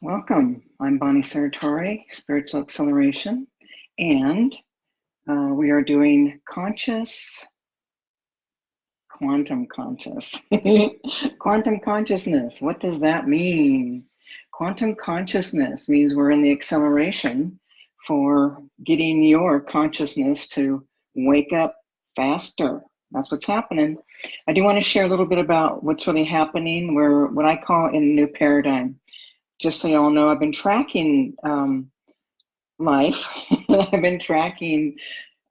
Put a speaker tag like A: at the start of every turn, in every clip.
A: Welcome. I'm Bonnie Sartori, Spiritual Acceleration, and uh, we are doing conscious, quantum conscious. quantum consciousness, what does that mean? Quantum consciousness means we're in the acceleration for getting your consciousness to wake up faster. That's what's happening. I do want to share a little bit about what's really happening. We're what I call in a new paradigm just so y'all know, I've been tracking um, life. I've been tracking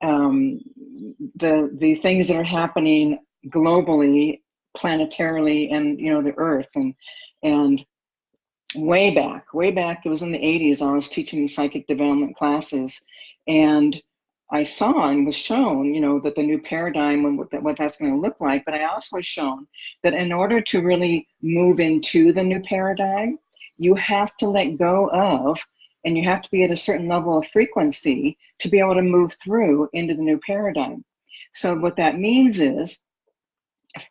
A: um, the the things that are happening globally, planetarily, and you know the Earth and and way back, way back, it was in the 80s. I was teaching psychic development classes, and I saw and was shown, you know, that the new paradigm and what, that, what that's going to look like. But I also was shown that in order to really move into the new paradigm, you have to let go of and you have to be at a certain level of frequency to be able to move through into the new paradigm. So what that means is,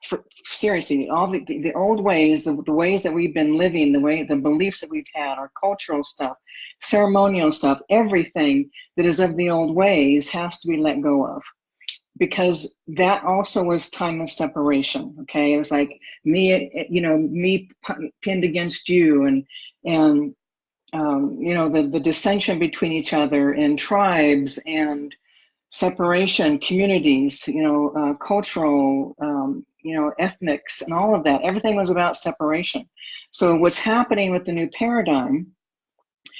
A: for, seriously, all the, the, the old ways, the, the ways that we've been living, the way, the beliefs that we've had, our cultural stuff, ceremonial stuff, everything that is of the old ways has to be let go of because that also was time of separation okay? It was like me you know me pinned against you and and um, you know the the dissension between each other and tribes and separation communities you know uh, cultural um, you know ethnics and all of that. Everything was about separation. So what's happening with the new paradigm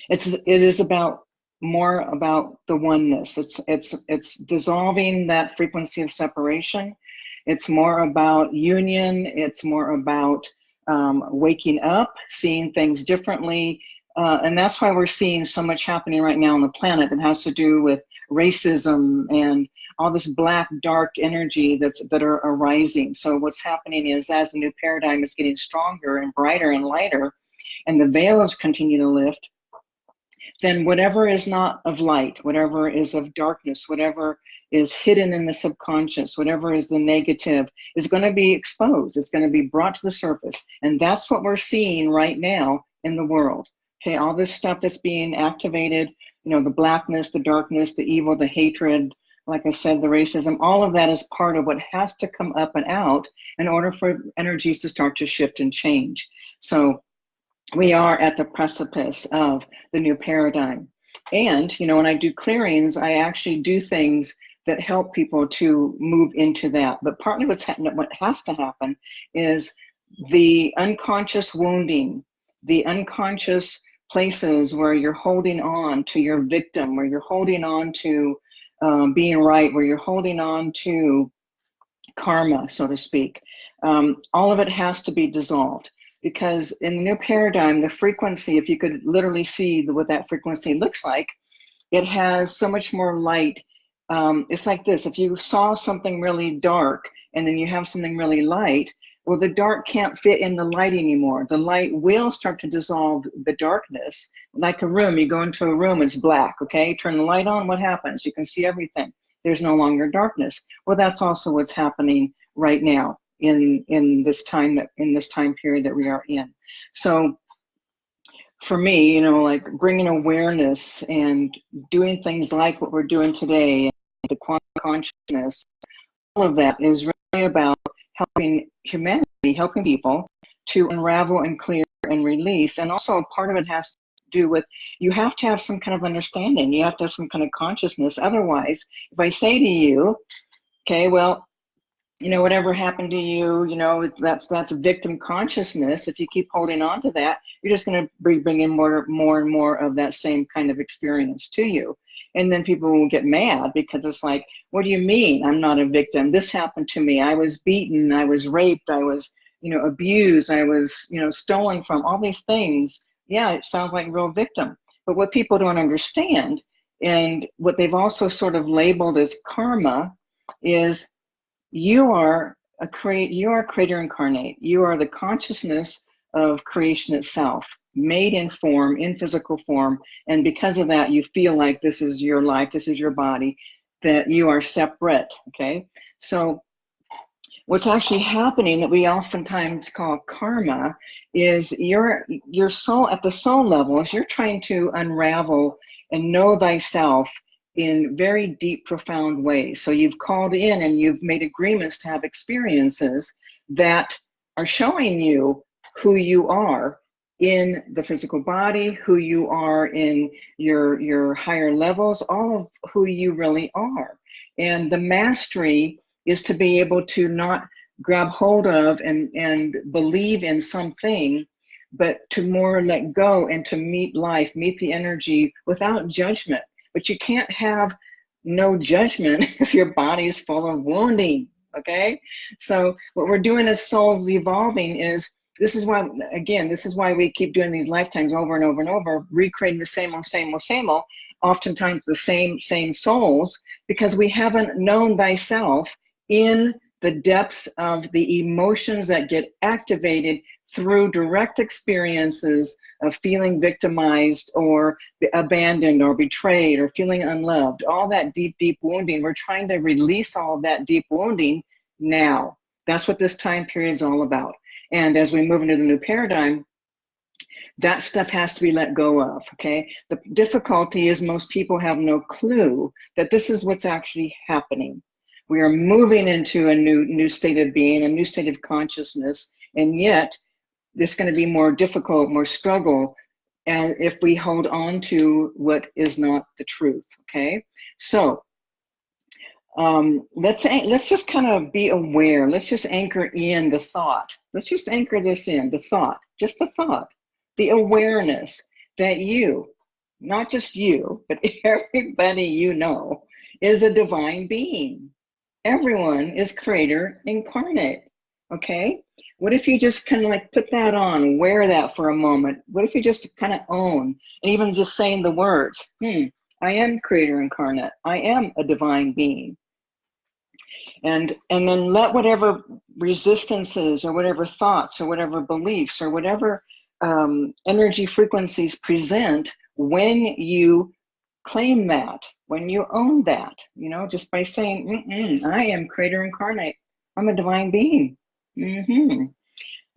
A: it's it is about more about the oneness. It's it's it's dissolving that frequency of separation. It's more about union. It's more about um, waking up, seeing things differently, uh, and that's why we're seeing so much happening right now on the planet that has to do with racism and all this black dark energy that's that are arising. So what's happening is as the new paradigm is getting stronger and brighter and lighter, and the veils continue to lift then whatever is not of light, whatever is of darkness, whatever is hidden in the subconscious, whatever is the negative, is going to be exposed. It's going to be brought to the surface. And that's what we're seeing right now in the world. Okay, all this stuff that's being activated, you know, the blackness, the darkness, the evil, the hatred, like I said, the racism, all of that is part of what has to come up and out in order for energies to start to shift and change. So we are at the precipice of the new paradigm. And, you know, when I do clearings, I actually do things that help people to move into that. But partly what's happening, what has to happen is the unconscious wounding, the unconscious places where you're holding on to your victim, where you're holding on to um, being right, where you're holding on to karma, so to speak. Um, all of it has to be dissolved because in the new paradigm, the frequency, if you could literally see what that frequency looks like, it has so much more light. Um, it's like this, if you saw something really dark and then you have something really light, well, the dark can't fit in the light anymore. The light will start to dissolve the darkness. Like a room, you go into a room, it's black, okay? Turn the light on, what happens? You can see everything. There's no longer darkness. Well, that's also what's happening right now in in this time that in this time period that we are in. So for me you know like bringing awareness and doing things like what we're doing today the quantum consciousness all of that is really about helping humanity helping people to unravel and clear and release. And also part of it has to do with you have to have some kind of understanding. You have to have some kind of consciousness. Otherwise if i say to you okay well you know whatever happened to you you know that's that's victim consciousness. If you keep holding on to that you're just going to be bringing more more and more of that same kind of experience to you. And then people will get mad because it's like what do you mean? I'm not a victim. This happened to me. I was beaten. I was raped. I was you know abused. I was you know stolen from all these things. Yeah it sounds like real victim. But what people don't understand and what they've also sort of labeled as karma is you are a create you are creator incarnate. You are the consciousness of creation itself made in form in physical form. And because of that you feel like this is your life this is your body that you are separate okay? So what's actually happening that we oftentimes call karma is your your soul at the soul level is you're trying to unravel and know thyself in very deep profound ways so you've called in and you've made agreements to have experiences that are showing you who you are in the physical body who you are in your your higher levels all of who you really are and the mastery is to be able to not grab hold of and, and believe in something, but to more let go and to meet life, meet the energy without judgment. But you can't have no judgment if your body is full of wounding. Okay. So, what we're doing as souls evolving is this is why, again, this is why we keep doing these lifetimes over and over and over, recreating the same old, same old, same old, oftentimes the same, same souls, because we haven't known thyself in the depths of the emotions that get activated through direct experiences of feeling victimized or abandoned or betrayed or feeling unloved, all that deep, deep wounding. We're trying to release all that deep wounding now. That's what this time period is all about. And as we move into the new paradigm, that stuff has to be let go of, okay? The difficulty is most people have no clue that this is what's actually happening. We are moving into a new new state of being, a new state of consciousness, and yet it's going to be more difficult, more struggle, and if we hold on to what is not the truth. Okay, so um, let's say let's just kind of be aware. Let's just anchor in the thought. Let's just anchor this in the thought, just the thought, the awareness that you, not just you, but everybody you know, is a divine being everyone is creator incarnate. Okay. What if you just kind of like put that on, wear that for a moment? What if you just kind of own and even just saying the words, hmm, I am creator incarnate. I am a divine being. And and then let whatever resistances or whatever thoughts or whatever beliefs or whatever um, energy frequencies present when you claim that when you own that, you know, just by saying, I am creator incarnate, I'm a divine being. Mm-hmm.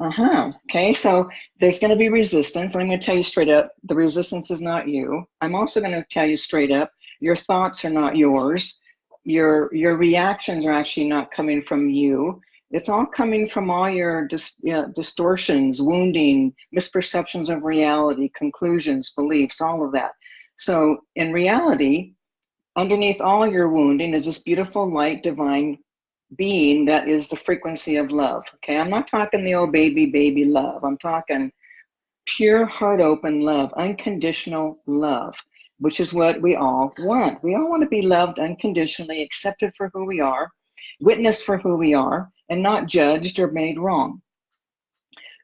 A: Uh-huh. Okay, so there's going to be resistance. I'm going to tell you straight up, the resistance is not you. I'm also going to tell you straight up, your thoughts are not yours. Your your reactions are actually not coming from you. It's all coming from all your dis, you know, distortions, wounding, misperceptions of reality, conclusions, beliefs, all of that. So in reality, underneath all your wounding is this beautiful light divine being that is the frequency of love. Okay, I'm not talking the old baby, baby love. I'm talking pure heart open love, unconditional love, which is what we all want. We all want to be loved unconditionally, accepted for who we are, witnessed for who we are, and not judged or made wrong.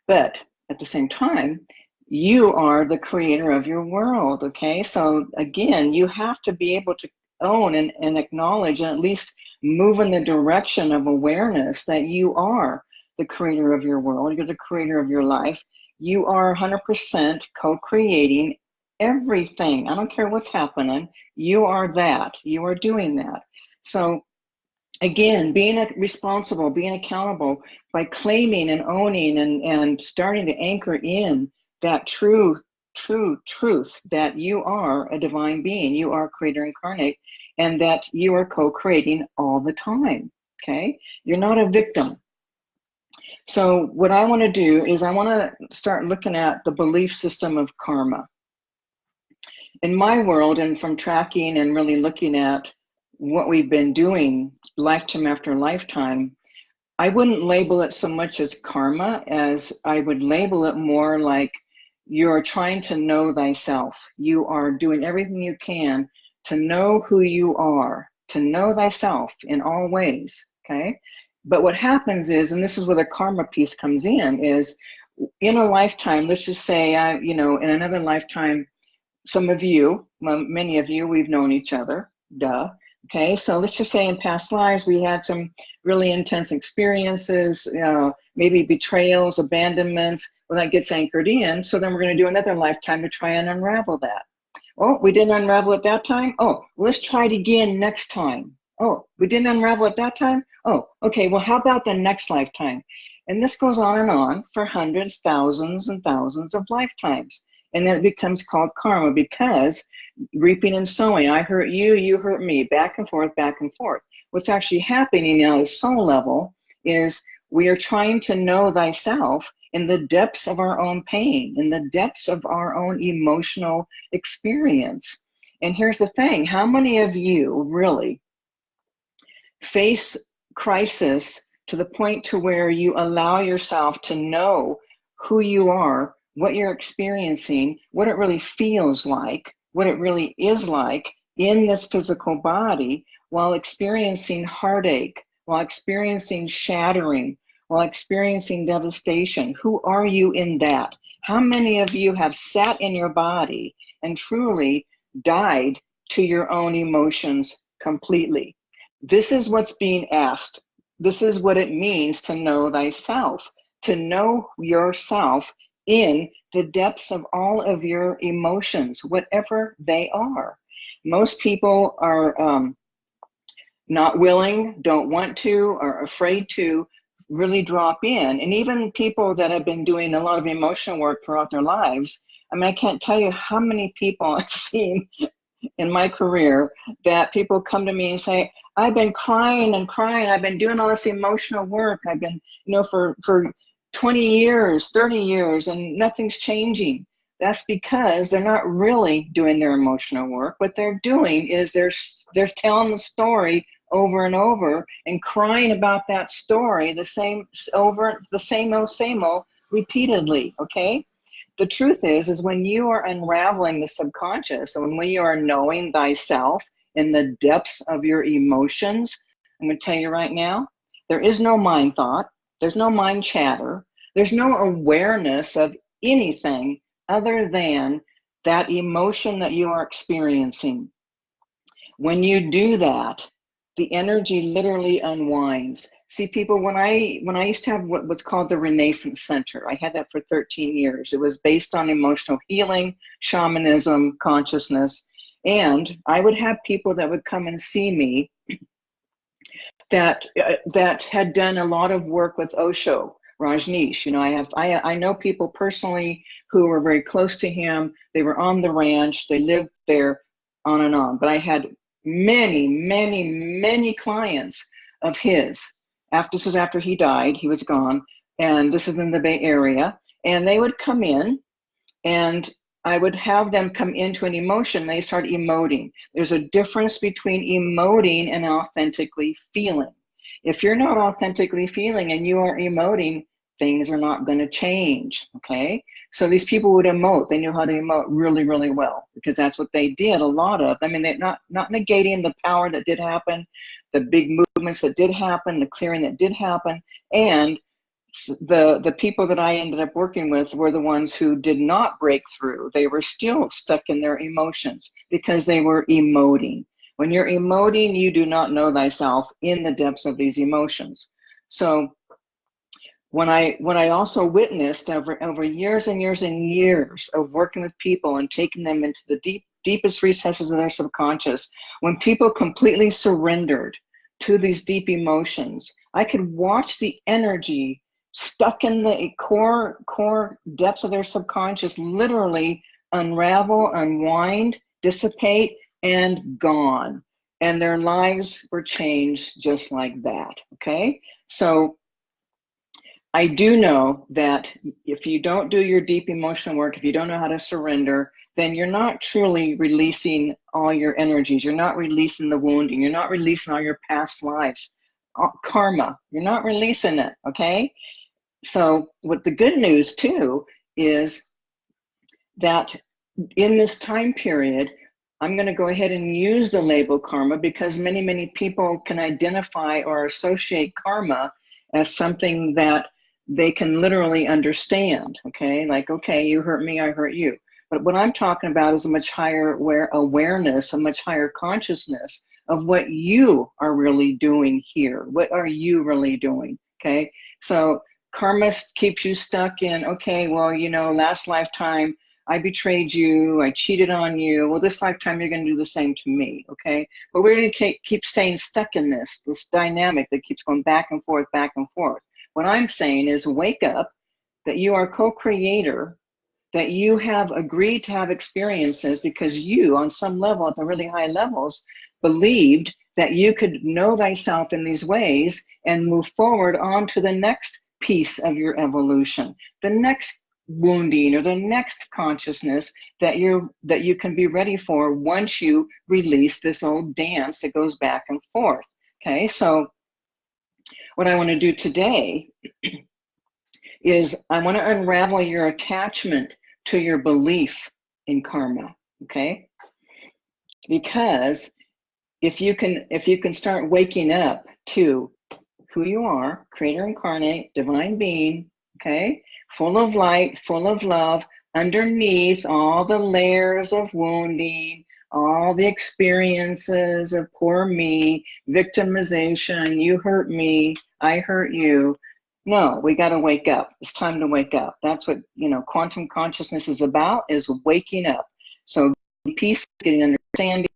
A: But at the same time, you are the creator of your world okay? So again you have to be able to own and, and acknowledge and at least move in the direction of awareness that you are the creator of your world you're the creator of your life. You are 100% co-creating everything. I don't care what's happening. You are that. You are doing that. So again being responsible being accountable by claiming and owning and, and starting to anchor in that true, true truth that you are a divine being, you are creator incarnate, and that you are co creating all the time. Okay? You're not a victim. So, what I want to do is, I want to start looking at the belief system of karma. In my world, and from tracking and really looking at what we've been doing lifetime after lifetime, I wouldn't label it so much as karma as I would label it more like you are trying to know thyself. You are doing everything you can to know who you are, to know thyself in all ways. Okay. But what happens is, and this is where the karma piece comes in, is in a lifetime, let's just say, I, you know, in another lifetime, some of you, many of you, we've known each other, duh. Okay, so let's just say in past lives we had some really intense experiences, maybe betrayals, abandonments. Well, that gets anchored in. So then we're going to do another lifetime to try and unravel that. Oh, we didn't unravel it that time. Oh, let's try it again next time. Oh, we didn't unravel it that time. Oh, okay, well, how about the next lifetime? And this goes on and on for hundreds, thousands, and thousands of lifetimes. And then it becomes called karma because reaping and sowing, I hurt you, you hurt me, back and forth, back and forth. What's actually happening on a soul level is we are trying to know thyself in the depths of our own pain, in the depths of our own emotional experience. And here's the thing how many of you really face crisis to the point to where you allow yourself to know who you are, what you're experiencing, what it really feels like, what it really is like in this physical body while experiencing heartache, while experiencing shattering, while experiencing devastation. Who are you in that? How many of you have sat in your body and truly died to your own emotions completely? This is what's being asked. This is what it means to know thyself, to know yourself in the depths of all of your emotions, whatever they are. Most people are um, not willing, don't want to, are afraid to really drop in. And even people that have been doing a lot of emotional work throughout their lives, I mean, I can't tell you how many people I've seen in my career that people come to me and say, I've been crying and crying. I've been doing all this emotional work. I've been, you know, for, for 20 years, 30 years, and nothing's changing. That's because they're not really doing their emotional work. What they're doing is they're, they're telling the story over and over and crying about that story the same over the same old same old repeatedly okay? The truth is is when you are unraveling the subconscious and when you are knowing thyself in the depths of your emotions i'm going to tell you right now there is no mind thought there's no mind chatter there's no awareness of anything other than that emotion that you are experiencing. When you do that the energy literally unwinds. See, people, when I when I used to have what was called the Renaissance Center, I had that for 13 years. It was based on emotional healing, shamanism, consciousness, and I would have people that would come and see me that uh, that had done a lot of work with Osho, Rajneesh. You know, I have I I know people personally who were very close to him. They were on the ranch. They lived there, on and on. But I had many, many, many clients of his. After this is after he died, he was gone, and this is in the Bay Area. And they would come in, and I would have them come into an emotion. They start emoting. There's a difference between emoting and authentically feeling. If you're not authentically feeling and you are emoting, things are not going to change. Okay. So these people would emote. They knew how to emote really, really well because that's what they did. A lot of. I mean, they're not not negating the power that did happen, the big movements that did happen, the clearing that did happen, and the the people that I ended up working with were the ones who did not break through. They were still stuck in their emotions because they were emoting. When you're emoting, you do not know thyself in the depths of these emotions. So when I when I also witnessed over over years and years and years of working with people and taking them into the deep deepest recesses of their subconscious, when people completely surrendered to these deep emotions, I could watch the energy stuck in the core core depths of their subconscious literally unravel, unwind, dissipate, and gone. And their lives were changed just like that. Okay. So I do know that if you don't do your deep emotional work, if you don't know how to surrender, then you're not truly releasing all your energies. You're not releasing the wounding. You're not releasing all your past lives, uh, karma. You're not releasing it, okay? So, what the good news too is that in this time period, I'm going to go ahead and use the label karma because many, many people can identify or associate karma as something that they can literally understand. Okay, like, okay, you hurt me, I hurt you. But what I'm talking about is a much higher aware, awareness, a much higher consciousness of what you are really doing here. What are you really doing? Okay, so karma keeps you stuck in, okay, well, you know, last lifetime I betrayed you, I cheated on you. Well, this lifetime you're going to do the same to me, okay? But we're going to keep staying stuck in this, this dynamic that keeps going back and forth, back and forth. What I'm saying is wake up that you are co-creator, that you have agreed to have experiences because you, on some level, at the really high levels, believed that you could know thyself in these ways and move forward on to the next piece of your evolution, the next wounding or the next consciousness that you that you can be ready for once you release this old dance that goes back and forth. Okay so what i want to do today is i want to unravel your attachment to your belief in karma okay? Because if you can if you can start waking up to who you are creator incarnate divine being okay? Full of light, full of love, underneath all the layers of wounding, all the experiences of poor me, victimization, you hurt me, I hurt you. No, we got to wake up. It's time to wake up. That's what, you know, quantum consciousness is about, is waking up. So peace, getting understanding,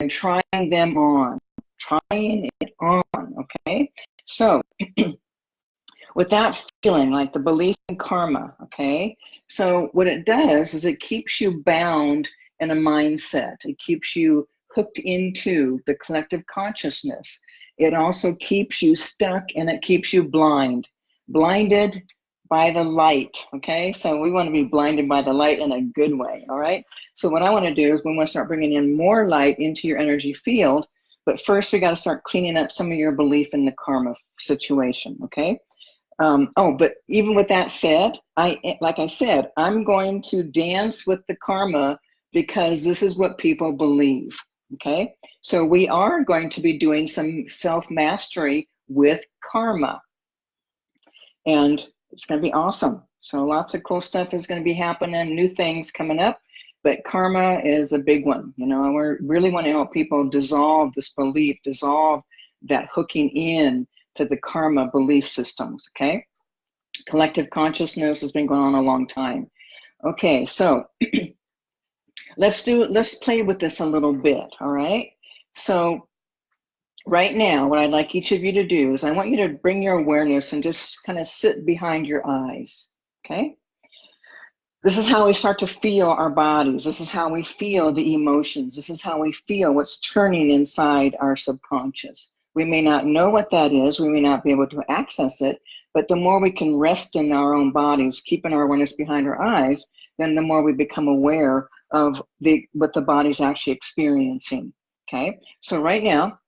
A: and trying them on, trying it on, okay? So with that feeling, like the belief in karma, okay? So what it does is it keeps you bound in a mindset. It keeps you hooked into the collective consciousness. It also keeps you stuck and it keeps you blind, blinded by the light, okay? So we want to be blinded by the light in a good way, all right? So what I want to do is we want to start bringing in more light into your energy field, but first we got to start cleaning up some of your belief in the karma situation, okay? Um, oh, but even with that said, I like I said, I'm going to dance with the karma because this is what people believe. Okay, so we are going to be doing some self mastery with karma, and it's going to be awesome. So lots of cool stuff is going to be happening, new things coming up. But karma is a big one. You know, we really want to help people dissolve this belief, dissolve that hooking in to the karma belief systems, okay? Collective consciousness has been going on a long time. Okay, so let's do, let's play with this a little bit, all right? So right now, what I'd like each of you to do is I want you to bring your awareness and just kind of sit behind your eyes, okay? This is how we start to feel our bodies. This is how we feel the emotions. This is how we feel what's churning inside our subconscious. We may not know what that is, we may not be able to access it, but the more we can rest in our own bodies, keeping our awareness behind our eyes, then the more we become aware of the what the body's actually experiencing. Okay, so right now,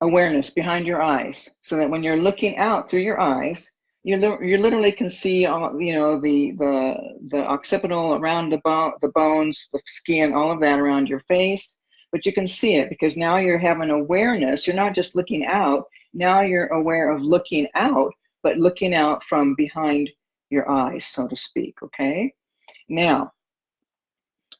A: awareness behind your eyes, so that when you're looking out through your eyes, you you literally can see all you know the the the occipital around the bone, the bones, the skin, all of that around your face, but you can see it because now you're having awareness. You're not just looking out. Now you're aware of looking out, but looking out from behind your eyes, so to speak, okay? Now,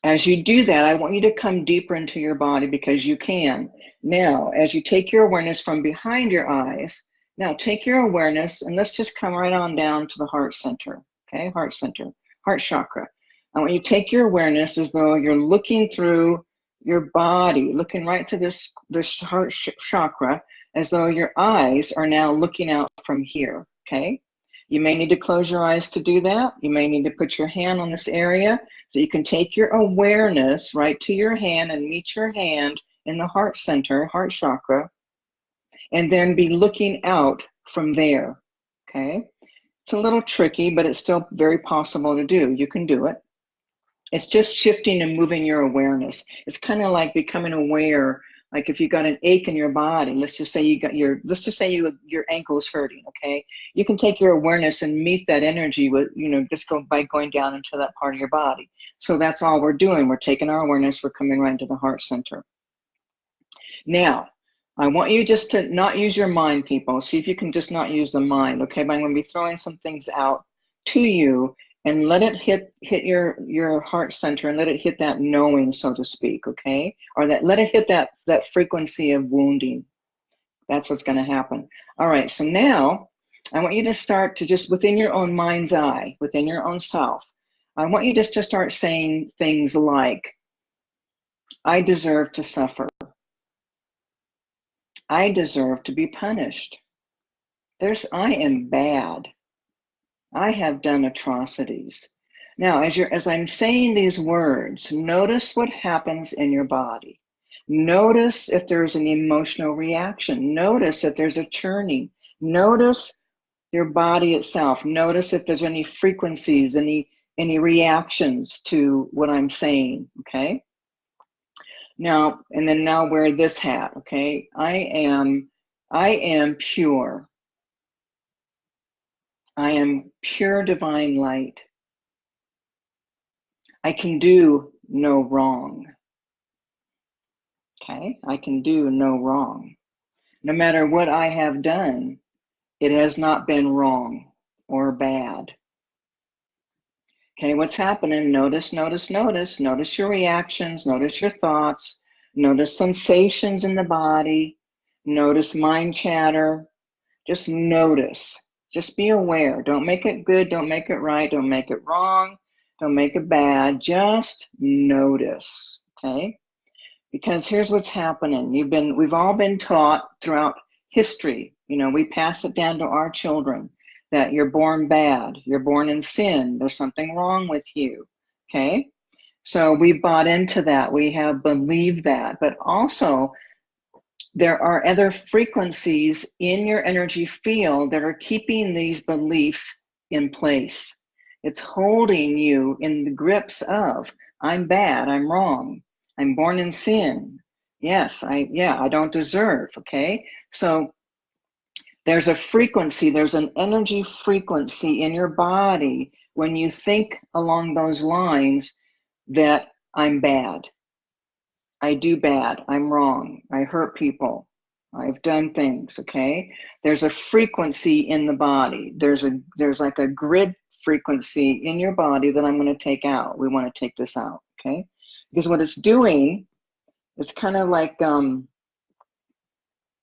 A: as you do that, I want you to come deeper into your body because you can. Now, as you take your awareness from behind your eyes, now take your awareness and let's just come right on down to the heart center, okay? Heart center, heart chakra. I want you to take your awareness as though you're looking through your body, looking right to this, this heart chakra, as though your eyes are now looking out from here, okay? You may need to close your eyes to do that. You may need to put your hand on this area so you can take your awareness right to your hand and meet your hand in the heart center, heart chakra, and then be looking out from there, okay? It's a little tricky, but it's still very possible to do. You can do it it's just shifting and moving your awareness. It's kind of like becoming aware. Like if you got an ache in your body, let's just say you got your, let's just say you your ankle is hurting. Okay, you can take your awareness and meet that energy with, you know, just go by going down into that part of your body. So that's all we're doing. We're taking our awareness. We're coming right into the heart center. Now, I want you just to not use your mind, people. See if you can just not use the mind. Okay, but I'm going to be throwing some things out to you and let it hit hit your your heart center and let it hit that knowing so to speak okay or that let it hit that that frequency of wounding that's what's going to happen all right so now i want you to start to just within your own mind's eye within your own self I want you just to start saying things like, I deserve to suffer. I deserve to be punished. There's, I am bad. I have done atrocities. Now, as you're, as I'm saying these words, notice what happens in your body. Notice if there's an emotional reaction. Notice if there's a churning. Notice your body itself. Notice if there's any frequencies, any any reactions to what I'm saying. Okay. Now, and then now wear this hat. Okay. I am I am pure. I am pure divine light. I can do no wrong. Okay, I can do no wrong. No matter what I have done, it has not been wrong or bad. Okay, what's happening? Notice, notice, notice. Notice your reactions, notice your thoughts, notice sensations in the body, notice mind chatter. Just notice. Just be aware. Don't make it good. Don't make it right. Don't make it wrong. Don't make it bad. Just notice. Okay. Because here's what's happening. You've been, we've all been taught throughout history. You know, we pass it down to our children that you're born bad, you're born in sin, there's something wrong with you. Okay. So we bought into that. We have believed that. But also, there are other frequencies in your energy field that are keeping these beliefs in place. It's holding you in the grips of, I'm bad, I'm wrong, I'm born in sin. Yes, I, yeah, I don't deserve, okay? So there's a frequency, there's an energy frequency in your body when you think along those lines that I'm bad, I do bad, I'm wrong, I hurt people, I've done things, okay? There's a frequency in the body. There's a there's like a grid frequency in your body that I'm going to take out. We want to take this out, okay? Because what it's doing, it's kind of like um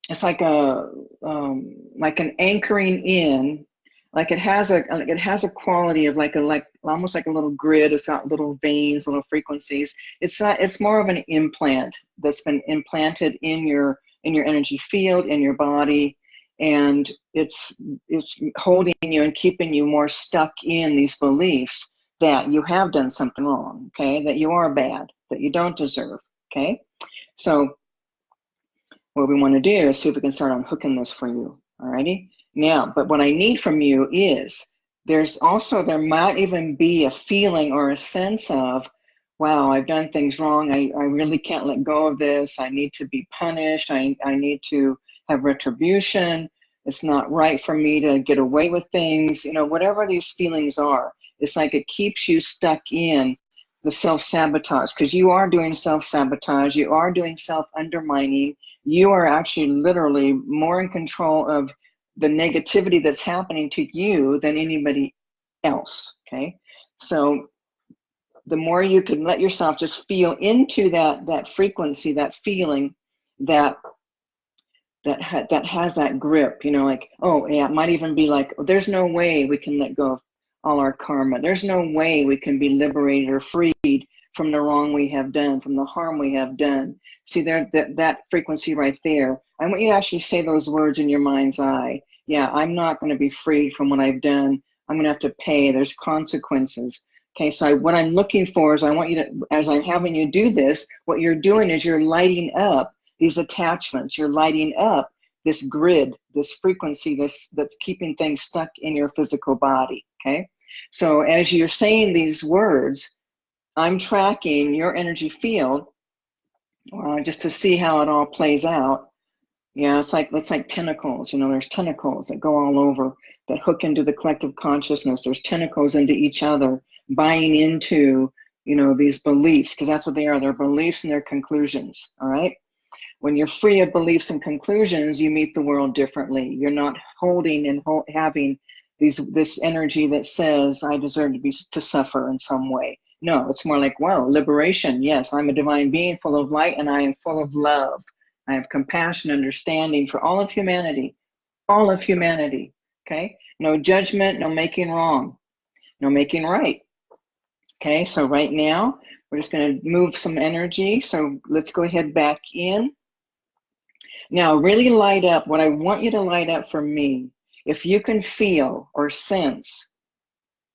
A: it's like a um like an anchoring in like it has a it has a quality of like a like almost like a little grid it's got little veins little frequencies. It's not it's more of an implant that's been implanted in your in your energy field in your body and it's it's holding you and keeping you more stuck in these beliefs that you have done something wrong okay? That you are bad that you don't deserve okay? So what we want to do is see if we can start unhooking this for you alrighty? Now, but what I need from you is there's also, there might even be a feeling or a sense of, wow, I've done things wrong. I, I really can't let go of this. I need to be punished. I, I need to have retribution. It's not right for me to get away with things. You know, whatever these feelings are, it's like it keeps you stuck in the self sabotage because you are doing self sabotage. You are doing self undermining. You are actually literally more in control of the negativity that's happening to you than anybody else. Okay. So the more you can let yourself just feel into that that frequency, that feeling that that ha that has that grip, you know, like, oh yeah, it might even be like, oh, there's no way we can let go of all our karma. There's no way we can be liberated or freed from the wrong we have done, from the harm we have done. See there that, that frequency right there. I want you to actually say those words in your mind's eye. Yeah, I'm not going to be freed from what I've done. I'm going to have to pay. There's consequences. Okay, so I, what I'm looking for is I want you to, as I'm having you do this, what you're doing is you're lighting up these attachments. You're lighting up this grid, this frequency, this that's keeping things stuck in your physical body. Okay, so as you're saying these words, I'm tracking your energy field uh, just to see how it all plays out. Yeah, it's like it's like tentacles. You know, there's tentacles that go all over that hook into the collective consciousness. There's tentacles into each other, buying into you know these beliefs because that's what they are. They're beliefs and their conclusions. All right. When you're free of beliefs and conclusions, you meet the world differently. You're not holding and ho having these this energy that says I deserve to be to suffer in some way. No, it's more like, wow, liberation. Yes, I'm a divine being full of light and I am full of love. I have compassion, understanding for all of humanity, all of humanity. Okay? No judgment, no making wrong, no making right. Okay, so right now, we're just gonna move some energy. So let's go ahead back in. Now, really light up what I want you to light up for me. If you can feel or sense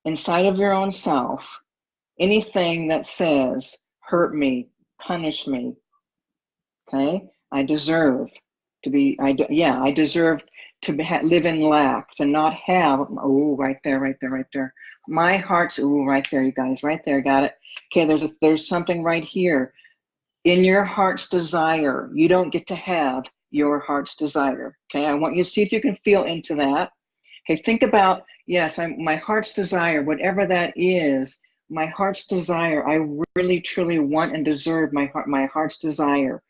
A: inside of your own self anything that says, hurt me, punish me, okay? I deserve to be, I yeah, I deserve to be, live in lack, to not have, oh, right there, right there, right there. My heart's, oh, right there, you guys, right there, got it. Okay, there's a, there's something right here. In your heart's desire, you don't get to have your heart's desire. Okay, I want you to see if you can feel into that. Okay, think about, yes, I'm, my heart's desire, whatever that is, my heart's desire, I really truly want and deserve my heart, my heart's desire.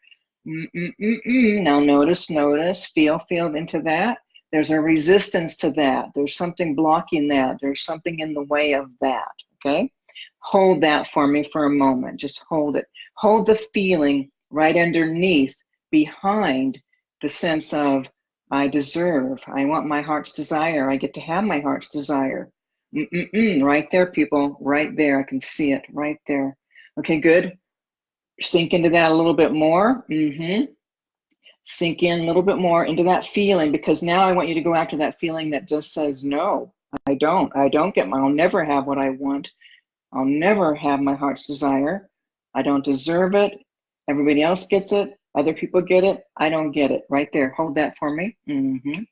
A: Mm -mm -mm now notice, notice, feel, feel into that. There's a resistance to that. There's something blocking that. There's something in the way of that, okay? Hold that for me for a moment. Just hold it. Hold the feeling right underneath, behind the sense of I deserve. I want my heart's desire. I get to have my heart's desire. Mm -mm -mm, right there, people. Right there. I can see it right there. Okay, good. Sink into that a little bit more. Mm-hmm. Sink in a little bit more into that feeling because now I want you to go after that feeling that just says, no, I don't. I don't get my, I'll never have what I want. I'll never have my heart's desire. I don't deserve it. Everybody else gets it. Other people get it. I don't get it. Right there. Hold that for me. Mm -hmm.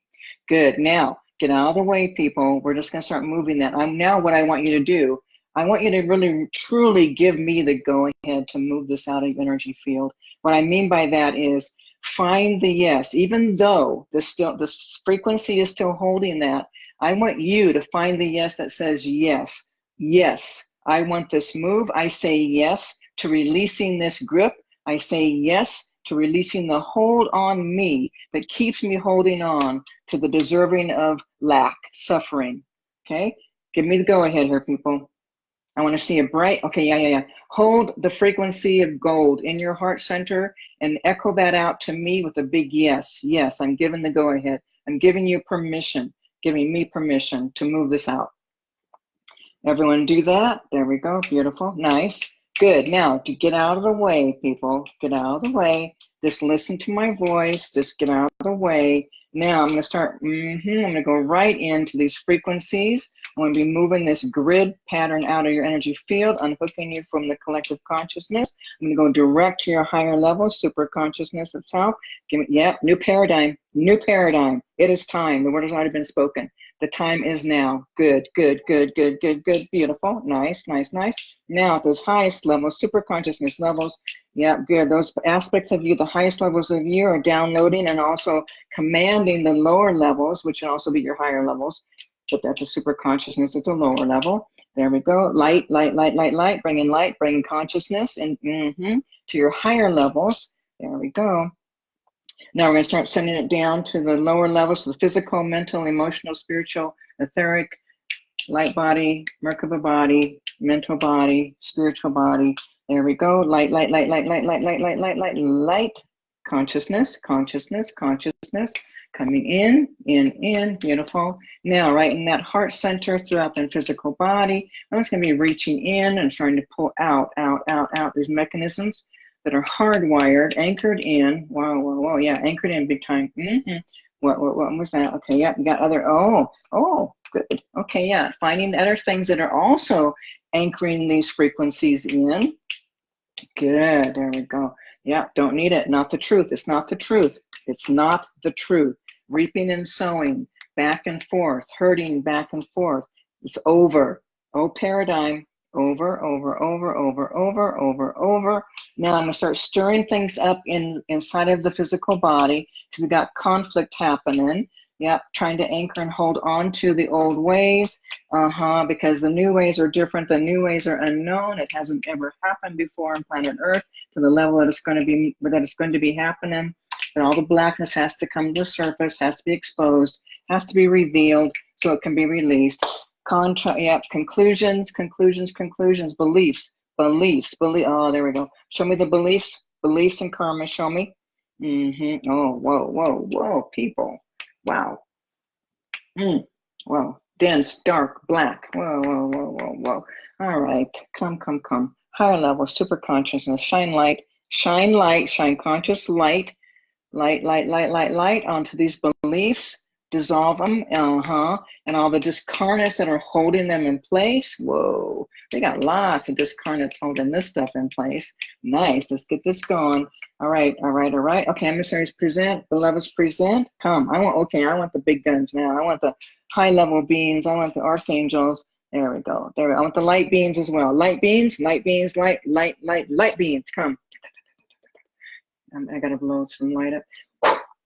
A: Good. Now, get out of the way, people. We're just going to start moving that. I'm now what I want you to do. I want you to really, truly give me the go ahead to move this out of your energy field. What I mean by that is find the yes, even though this still this frequency is still holding that. I want you to find the yes that says yes, yes. I want this move. I say yes to releasing this grip. I say yes to releasing the hold on me that keeps me holding on to the deserving of lack, suffering. Okay, give me the go ahead here, people. I want to see a bright, okay, yeah, yeah, yeah. Hold the frequency of gold in your heart center and echo that out to me with a big yes. Yes, I'm giving the go ahead. I'm giving you permission, giving me permission to move this out. Everyone do that. There we go. Beautiful. Nice. Good. Now, to get out of the way, people, get out of the way. Just listen to my voice. Just get out of the way. Now, I'm going to start, mm -hmm, I'm going to go right into these frequencies. I'm going to be moving this grid pattern out of your energy field, unhooking you from the collective consciousness. I'm going to go direct to your higher level, super consciousness itself. Give me, yeah, new paradigm, new paradigm. It is time. The word has already been spoken. The time is now. Good, good, good, good, good, good. Beautiful. Nice, nice, nice. Now at those highest levels, super consciousness levels, yeah, good. Those aspects of you, the highest levels of you are downloading and also commanding the lower levels, which can also be your higher levels. But that's a super consciousness, it's a lower level. There we go. Light, light, light, light, light. Bringing light, bringing consciousness and mm -hmm, to your higher levels. There we go. Now we're going to start sending it down to the lower levels, the physical, mental, emotional, spiritual, etheric, light body, Merkaba body, mental body, spiritual body. There we go. Light, light, light, light, light, light, light, light, light, light, light. Consciousness, consciousness, consciousness. Coming in, in, in, beautiful. Now, right in that heart center throughout the physical body, I'm just to be reaching in and starting to pull out, out, out, out these mechanisms that are hardwired, anchored in. Whoa, whoa, whoa, yeah, anchored in big time. Mm -hmm. What, what, what was that? Okay, yeah, you got other, oh, oh, good. Okay, yeah, finding other things that are also anchoring these frequencies in. Good, there we go. Yeah, don't need it, not the truth. It's not the truth. It's not the truth. Reaping and sowing, back and forth, hurting back and forth. It's over. Oh, paradigm, over, over, over, over, over, over, over. Now I'm gonna start stirring things up in inside of the physical body because we got conflict happening. Yep, trying to anchor and hold on to the old ways. Uh-huh, because the new ways are different. The new ways are unknown. It hasn't ever happened before on planet Earth to the level that it's going to be that it's going to be happening. And all the blackness has to come to the surface, has to be exposed, has to be revealed so it can be released. Contra yep, conclusions, conclusions, conclusions, beliefs, beliefs, belief. Oh, there we go. Show me the beliefs, beliefs and karma. Show me. Mm-hmm. Oh, whoa, whoa, whoa, people. Wow. Mm. Wow. Dense, dark, black. Whoa, whoa, whoa, whoa, whoa. All right, come, come, come. Higher level, super consciousness, shine light, shine light, shine conscious light, light, light, light, light, light onto these beliefs dissolve them, uh-huh, and all the discarnates that are holding them in place. Whoa, they got lots of discarnates holding this stuff in place. Nice, let's get this going. All right, all right, all right. Okay, emissaries present, beloveds present. Come, I want, okay, I want the big guns now. I want the high level beings. I want the archangels. There we go. There we go. I want the light beings as well. Light beings, light beings, light, light, light, light beings. Come. I gotta blow some light up.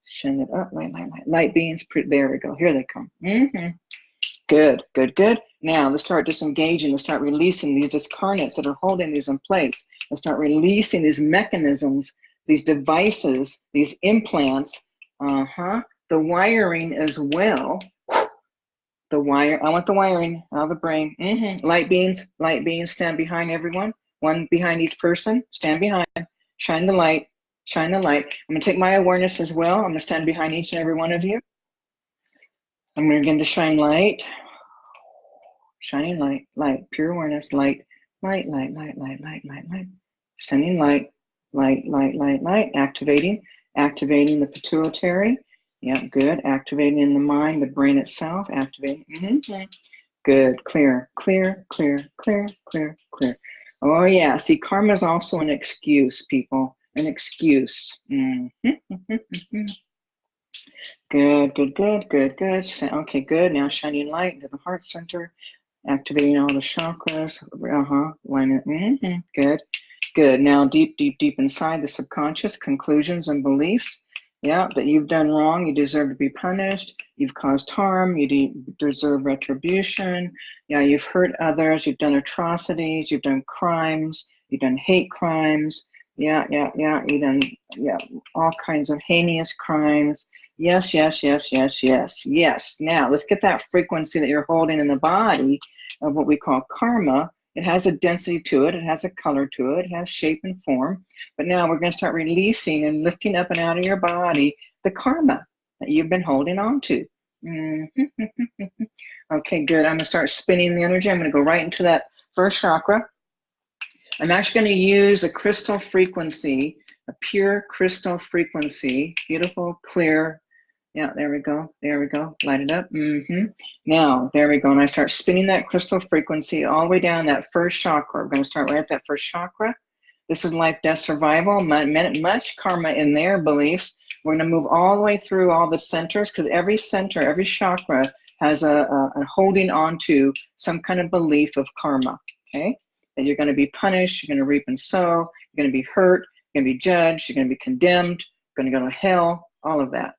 A: Shine it up, light, light, light, light beams. There we go. Here they come. Mm -hmm. Good, good, good. Now let's start disengaging. Let's start releasing these discarnates that are holding these in place. Let's start releasing these mechanisms, these devices, these implants. Uh-huh. The wiring as well. The wire, I want the wiring out of the brain. Mm -hmm. Light beams, light beams, stand behind everyone. One behind each person, stand behind. Shine the light, shine the light. I'm gonna take my awareness as well. I'm gonna stand behind each and every one of you. I'm gonna begin to shine light, shining light, light, pure awareness, light, light, light, light, light, light, light, light, sending light, light, light, light, light, activating, activating the pituitary. Yep, good. Activating in the mind, the brain itself, activating. Mm -hmm. Good, clear, clear, clear, clear, clear, clear. Oh yeah, see, karma is also an excuse, people an excuse. Mm -hmm. good, good, good, good, good. Okay, good. Now shining light into the heart center, activating all the chakras. Uh-huh. Line it. Mm -hmm. Good, good. Now deep, deep, deep inside the subconscious, conclusions and beliefs. Yeah, that you've done wrong, you deserve to be punished, you've caused harm, you de deserve retribution. Yeah, you've hurt others, you've done atrocities, you've done crimes, you've done hate crimes, yeah, yeah, yeah, even, yeah, all kinds of heinous crimes. Yes, yes, yes, yes, yes, yes. Now, let's get that frequency that you're holding in the body of what we call karma. It has a density to it, it has a color to it, it has shape and form. But now we're going to start releasing and lifting up and out of your body the karma that you've been holding on to. Mm -hmm. okay, good. I'm going to start spinning the energy. I'm going to go right into that first chakra. I'm actually going to use a crystal frequency, a pure crystal frequency, beautiful, clear. Yeah, there we go. There we go. Light it up. Mm -hmm. Now, there we go. And I start spinning that crystal frequency all the way down that first chakra. We're going to start right at that first chakra. This is life, death, survival. Much karma in their beliefs. We're going to move all the way through all the centers because every center, every chakra has a, a, a holding on to some kind of belief of karma. Okay you're going to be punished, you're going to reap and sow, you're going to be hurt, you're going to be judged, you're going to be condemned, you're going to go to hell, all of that.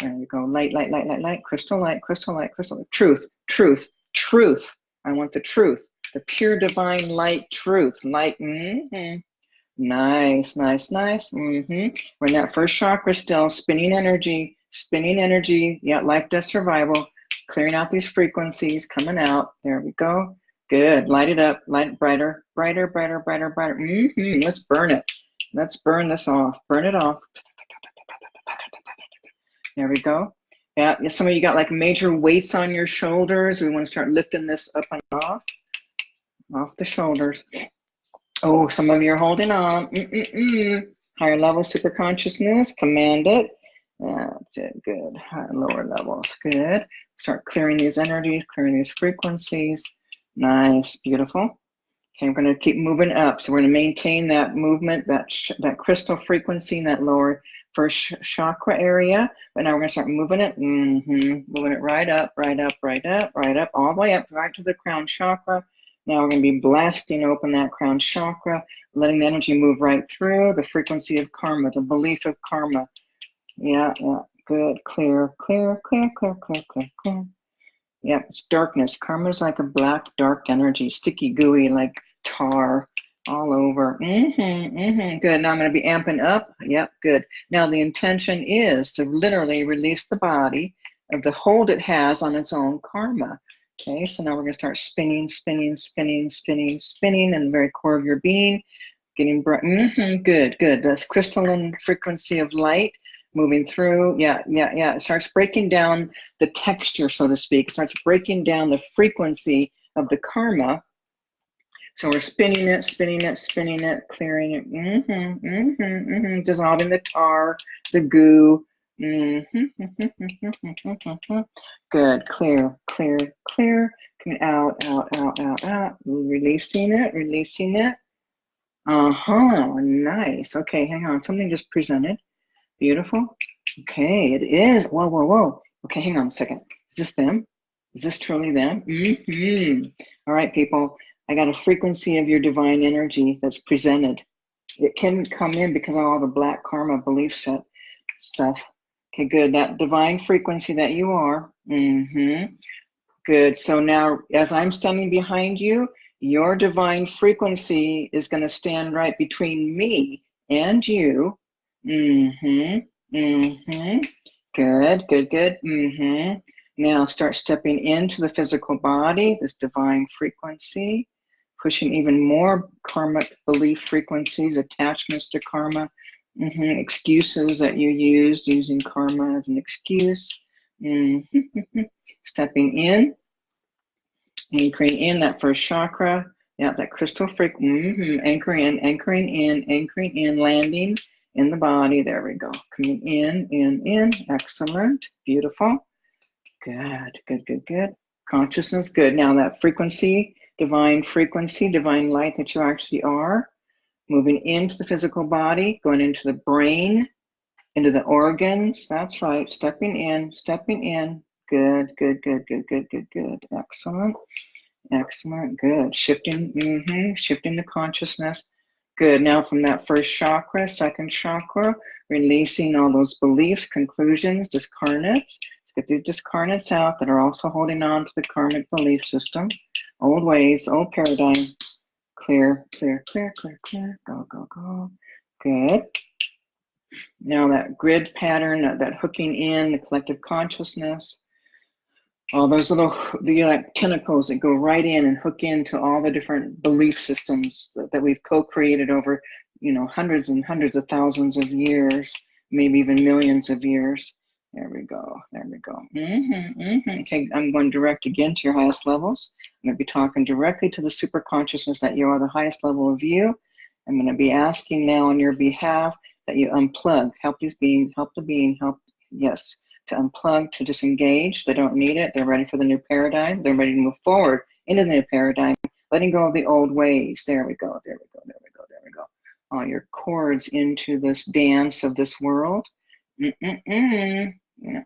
A: There you go, light, light, light, light, light, crystal light, crystal light, crystal light, truth, truth, truth. I want the truth, the pure divine light truth, light, mm -hmm. Nice, nice, nice. Mm -hmm. We're in that first chakra still, spinning energy, spinning energy. Yeah, life, death, survival. Clearing out these frequencies, coming out. There we go. Good. Light it up. Light it brighter, brighter, brighter, brighter, brighter. Mm -hmm. Let's burn it. Let's burn this off. Burn it off. There we go. Yeah, some of you got like major weights on your shoulders. We want to start lifting this up and off, off the shoulders. Oh, some of you are holding on. Mm -mm -mm. Higher level super consciousness, command it. That's it, good. Higher, lower levels, good. Start clearing these energies, clearing these frequencies. Nice, beautiful. Okay, we're to keep moving up. So we're to maintain that movement, that that crystal frequency in that lower first chakra area. But now we're to start moving it, mm -hmm, moving it right up, right up, right up, right up, all the way up, right to the crown chakra. Now we're going to be blasting open that crown chakra, letting the energy move right through the frequency of karma, the belief of karma. Yeah, yeah, good, clear, clear, clear, clear, clear, clear, clear. Yeah, it's darkness. Karma's like a black, dark energy, sticky, gooey, like tar all over. Mm-hmm, mm-hmm. Good. Now I'm going to be amping up. Yep, good. Now the intention is to literally release the body of the hold it has on its own karma. Okay, so now we're going to start spinning, spinning, spinning, spinning, spinning in the very core of your being. Getting bright. Mm-hmm, good, good. That's crystalline frequency of light moving through. Yeah, yeah, yeah. It starts breaking down the texture, so to speak. It starts breaking down the frequency of the karma. So we're spinning it, spinning it, spinning it, clearing it, mm-hmm, mm-hmm, mm-hmm, dissolving the tar, the goo. Mm-hmm, Good, clear, clear, clear. Coming out, out, out, out, out. Releasing it, releasing it. Uh-huh, nice. Okay, hang on. Something just presented. Beautiful. Okay, it is. Whoa, whoa, whoa. Okay, hang on a second. Is this them? Is this truly them? Mm-hmm. All right, people. I got a frequency of your divine energy that's presented. It can come in because of all the black karma belief set stuff. Okay, good. That divine frequency that you are. Mm-hmm. Good. So now, as I'm standing behind you, your divine frequency is going to stand right between me and you. Mm-hmm. Mm-hmm. Good, good, good. Mm-hmm. Now start stepping into the physical body, this divine frequency, pushing even more karmic belief frequencies, attachments to karma, mm-hmm. excuses that you used, using karma as an excuse. Mm-hmm. Stepping in, anchoring in that first chakra. Yeah, that crystal freak. Mm-hmm. Anchoring in, anchoring in, anchoring in, landing in the body. There we go. Coming in, in, in. Excellent. Beautiful. Good, good, good, good. Consciousness, good. Now that frequency, divine frequency, divine light that you actually are, moving into the physical body, going into the brain, into the organs. That's right. Stepping in, stepping in. Good, good, good, good, good, good, good. Excellent. Excellent. Good. Shifting, mm-hmm, shifting the consciousness. Good. Now from that first chakra, second chakra, releasing all those beliefs, conclusions, discarnates. Let's get these discarnates out that are also holding on to the karmic belief system. Old ways, old paradigm. Clear, clear, clear, clear, clear. Go, go, go. Good. Now that grid pattern, that hooking in the collective consciousness, all those little the like tentacles that go right in and hook into all the different belief systems that, that we've co-created over you know hundreds and hundreds of thousands of years maybe even millions of years. There we go. There we go. Mm-hmm, mm-hmm. okay i'm going direct again to your highest levels. I'm going to be talking directly to the super consciousness that you are the highest level of you. I'm going to be asking now on your behalf that you unplug. Help these beings help the being help yes to unplug, to disengage. They don't need it. They're ready for the new paradigm. They're ready to move forward into the new paradigm, letting go of the old ways. There we go. There we go. There we go. There we go. All your cords into this dance of this world. Mm-mm-mm.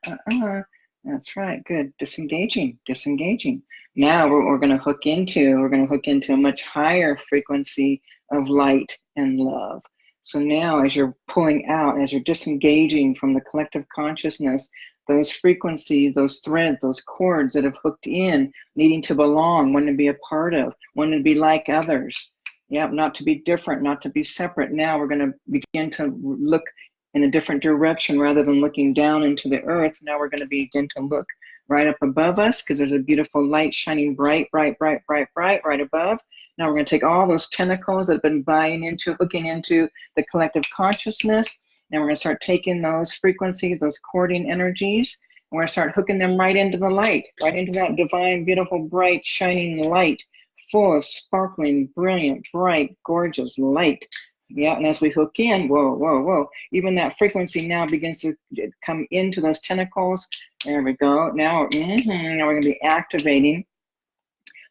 A: Uh-uh. That's right. Good. Disengaging. Disengaging. Now we're, we're going to hook into, we're going to hook into a much higher frequency of light and love. So now as you're pulling out, as you're disengaging from the collective consciousness, those frequencies, those threads, those cords that have hooked in, needing to belong, wanting to be a part of, wanting to be like others. Yeah, not to be different, not to be separate. Now we're going to begin to look in a different direction rather than looking down into the earth. Now we're going to begin to look right up above us because there's a beautiful light shining bright, bright, bright, bright, bright right above. Now we're going to take all those tentacles that have been buying into, hooking into the collective consciousness, and we're going to start taking those frequencies, those cording energies, and we're going to start hooking them right into the light, right into that divine, beautiful, bright, shining light, full of sparkling, brilliant, bright, gorgeous light. Yeah, and as we hook in, whoa, whoa, whoa, even that frequency now begins to come into those tentacles. There we go. Now, mm -hmm, now we're going to be activating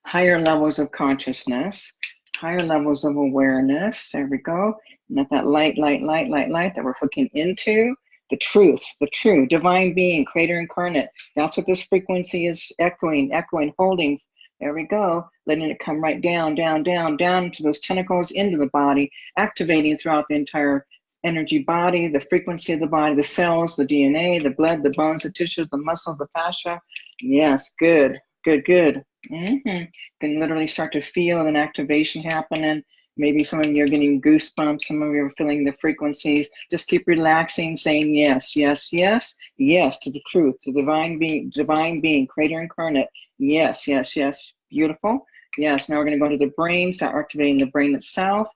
A: higher levels of consciousness, higher levels of awareness. There we go. And that, that light, light, light, light, light that we're hooking into, the truth, the true divine being, creator incarnate. That's what this frequency is echoing, echoing, holding. There we go. Letting it come right down, down, down, down to those tentacles into the body, activating throughout the entire energy body, the frequency of the body, the cells, the DNA, the blood, the bones, the tissues, the muscles, the fascia. Yes, good, good, good. Mm-hmm. Can literally start to feel an activation happening. Maybe some of you are getting goosebumps, some of you are feeling the frequencies. Just keep relaxing, saying yes, yes, yes, yes to the truth, to divine being, divine being, creator incarnate. Yes, yes, yes. Beautiful. Yes, now we're going to go to the brain, start activating the brain itself.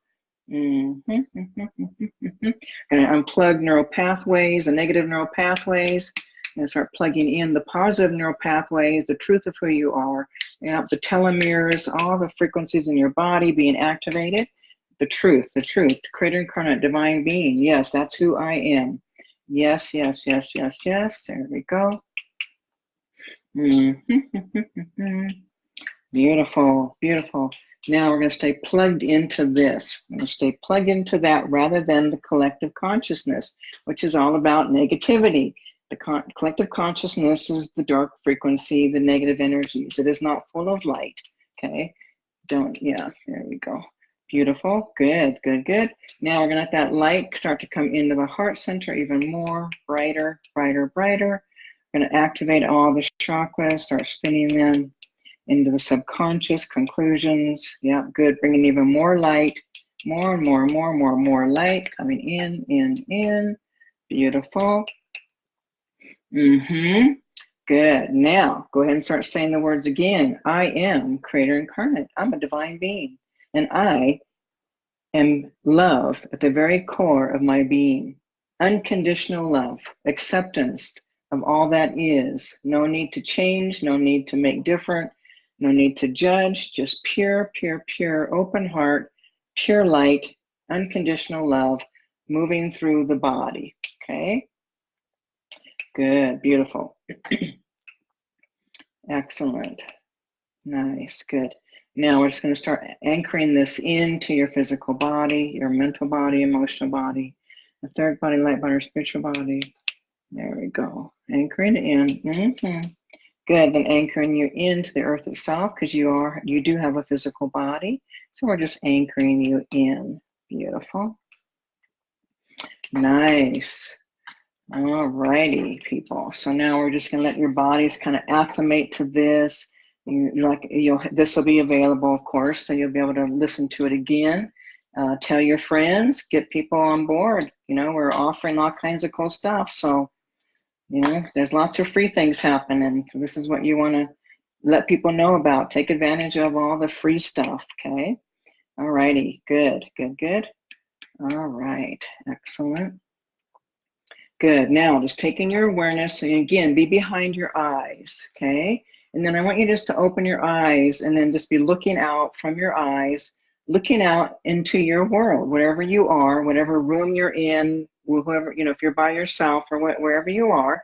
A: Mm -hmm. Gonna unplug neural pathways, the negative neural pathways, and start plugging in the positive neural pathways, the truth of who you are, yeah, the telomeres, all the frequencies in your body being activated. The truth, the truth, creator incarnate, divine being. Yes, that's who I am. Yes, yes, yes, yes, yes. There we go. Mm beautiful, beautiful. Now we're going to stay plugged into this. We're going to stay plugged into that rather than the collective consciousness, which is all about negativity. The con collective consciousness is the dark frequency, the negative energies. It is not full of light. Okay. Don't, yeah, there we go. Beautiful. Good, good, good. Now we're going to let that light start to come into the heart center even more, brighter, brighter, brighter. We're going to activate all the chakras, start spinning them into the subconscious conclusions. Yeah, good. Bringing even more light, more and more, and more, more, more light coming in, in, in. Beautiful. Mm-hmm. Good. Now, go ahead and start saying the words again. I am creator incarnate. I'm a divine being. And I am love at the very core of my being. Unconditional love, acceptance of all that is. No need to change, no need to make different, no need to judge, just pure, pure, pure, open heart, pure light, unconditional love moving through the body. Okay. Good, beautiful. Excellent. Nice, good. Now we're just going to start anchoring this into your physical body, your mental body, emotional body, the third body, light body, spiritual body. There we go. Anchoring it in. Mm -hmm. Good, then anchoring you into the earth itself because you are you do have a physical body. So we're just anchoring you in. Beautiful. Nice. All righty, people. So now we're just gonna let your bodies kind of acclimate to this. You, like you'll this will be available, of course, so you'll be able to listen to it again. Uh, tell your friends, get people on board. You know, we're offering all kinds of cool stuff. So you know, there's lots of free things happening. So this is what you want to let people know about. Take advantage of all the free stuff, okay? Alrighty. good, good, good. All right, excellent. Good, now just taking your awareness, and again, be behind your eyes, okay? And then I want you just to open your eyes and then just be looking out from your eyes, looking out into your world, wherever you are, whatever room you're in, whoever, you know, if you're by yourself or wh wherever you are,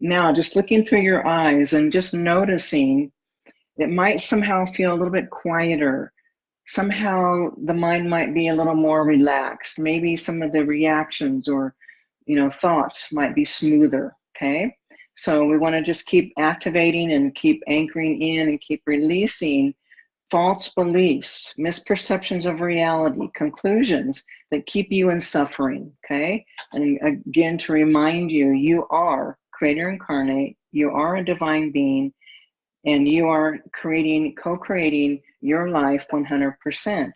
A: now just looking through your eyes and just noticing it might somehow feel a little bit quieter. Somehow the mind might be a little more relaxed. Maybe some of the reactions or, you know, thoughts might be smoother, okay? So we wanna just keep activating and keep anchoring in and keep releasing false beliefs, misperceptions of reality, conclusions that keep you in suffering, okay? And again, to remind you, you are creator incarnate, you are a divine being, and you are creating, co-creating your life 100%.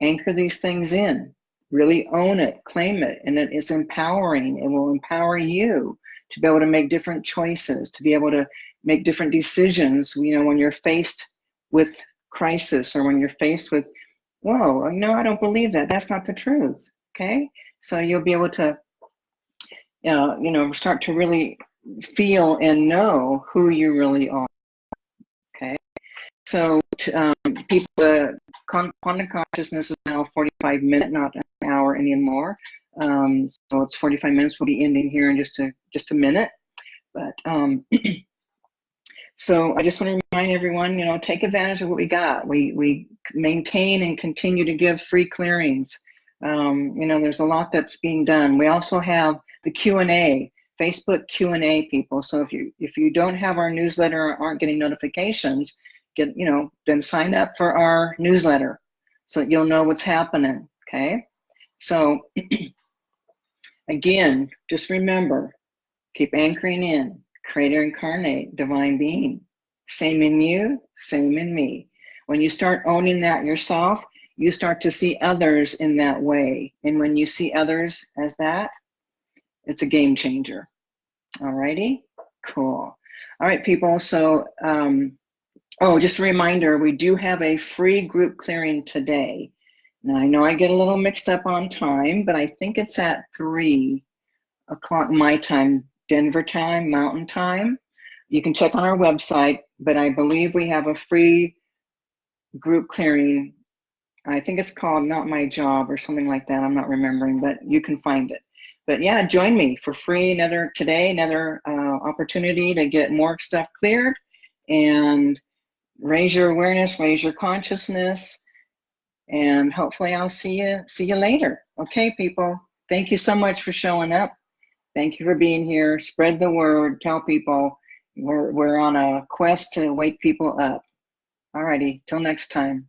A: Anchor these things in, really own it, claim it, and it is empowering. It will empower you to be able to make different choices, to be able to make different decisions, you know, when you're faced with crisis or when you're faced with, whoa, no, I don't believe that. That's not the truth. Okay. So you'll be able to, uh, you know, start to really feel and know who you really are. So um, people, uh, quantum consciousness is now 45 minutes, not an hour anymore. Um, so it's 45 minutes. We'll be ending here in just a just a minute. But um, So I just want to remind everyone, you know, take advantage of what we got. We, we maintain and continue to give free clearings. Um, you know, there's a lot that's being done. We also have the Q&A, Facebook Q&A people. So if you, if you don't have our newsletter or aren't getting notifications, get, you know, then sign up for our newsletter so that you'll know what's happening, okay? So again, just remember, keep anchoring in creator incarnate, divine being. Same in you, same in me. When you start owning that yourself, you start to see others in that way. And when you see others as that, it's a game changer. All righty, cool. All right, people, so, um, oh, just a reminder, we do have a free group clearing today. Now I know I get a little mixed up on time, but I think it's at three o'clock my time, Denver time, Mountain time. You can check on our website, but I believe we have a free group clearing. I think it's called Not My Job or something like that. I'm not remembering, but you can find it. But yeah, join me for free another today, another uh, opportunity to get more stuff cleared and raise your awareness, raise your consciousness, and hopefully I'll see you see you later. Okay, people. Thank you so much for showing up. Thank you for being here. Spread the word. Tell people we're we're on a quest to wake people up. Alrighty, till next time.